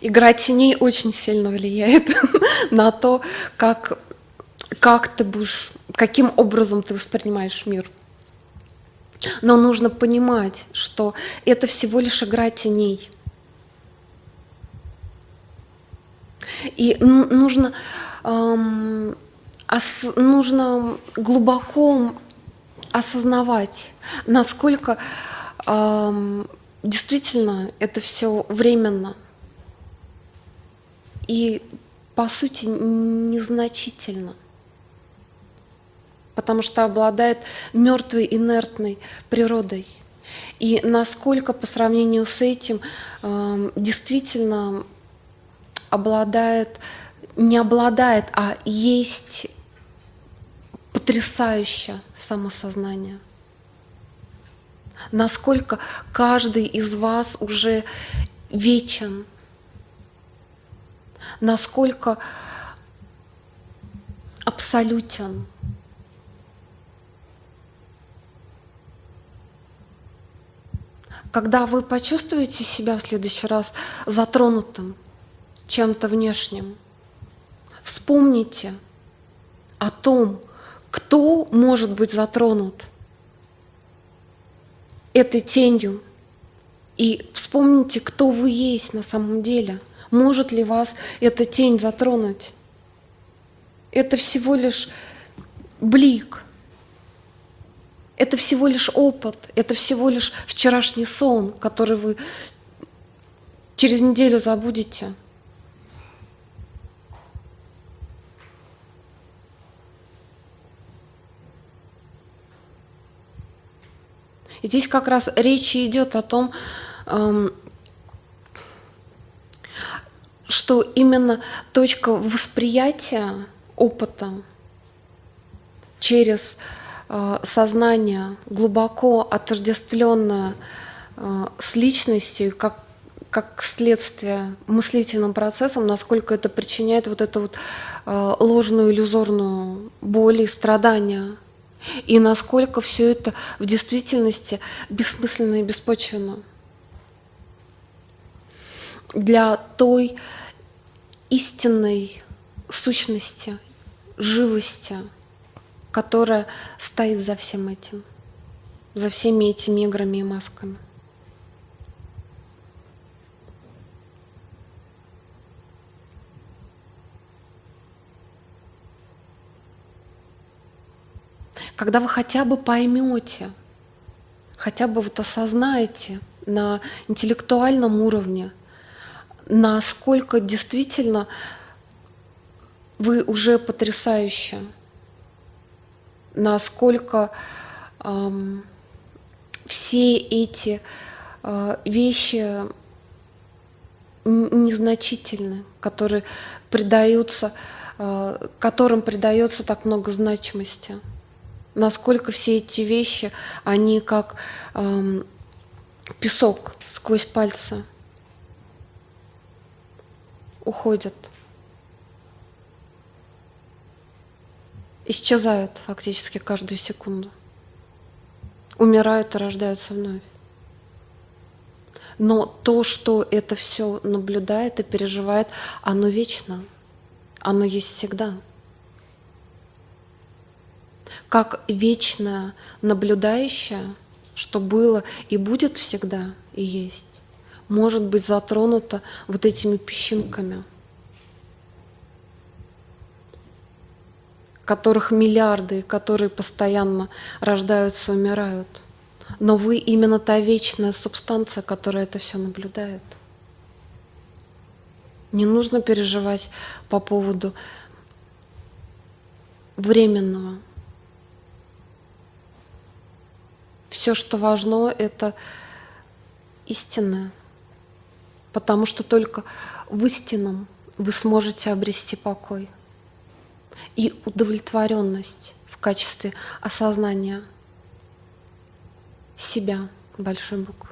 Игра теней очень сильно влияет на то, как, как ты будешь, каким образом ты воспринимаешь мир. Но нужно понимать, что это всего лишь игра теней. И нужно, эм, ос, нужно глубоко осознавать, насколько эм, действительно это все временно и по сути незначительно потому что обладает мертвой инертной природой. И насколько по сравнению с этим э, действительно обладает, не обладает, а есть потрясающее самосознание. Насколько каждый из вас уже вечен, насколько абсолютен. Когда вы почувствуете себя в следующий раз затронутым чем-то внешним, вспомните о том, кто может быть затронут этой тенью, и вспомните, кто вы есть на самом деле. Может ли вас эта тень затронуть? Это всего лишь блик – это всего лишь опыт, это всего лишь вчерашний сон, который вы через неделю забудете. Здесь как раз речь идет о том, эм, что именно точка восприятия опыта через Э, сознание глубоко отождествленное э, с личностью, как, как следствие мыслительным процессом, насколько это причиняет вот эту вот э, ложную иллюзорную боль и страдания, и насколько все это в действительности бессмысленно и беспочвенно. Для той истинной сущности, живости – которая стоит за всем этим, за всеми этими играми и масками. Когда вы хотя бы поймете, хотя бы вот осознаете на интеллектуальном уровне, насколько действительно вы уже потрясающие насколько э, все эти э, вещи незначительны, которые придаются, э, которым придается так много значимости. Насколько все эти вещи, они как э, песок сквозь пальцы уходят. исчезают фактически каждую секунду. Умирают и рождаются вновь. Но то, что это все наблюдает и переживает, оно вечно. Оно есть всегда. Как вечное наблюдающее, что было и будет всегда и есть, может быть затронуто вот этими песчинками – которых миллиарды, которые постоянно рождаются, умирают. Но вы именно та вечная субстанция, которая это все наблюдает. Не нужно переживать по поводу временного. Все, что важно, это истинное. Потому что только в истинном вы сможете обрести покой и удовлетворенность в качестве осознания себя большой буквы.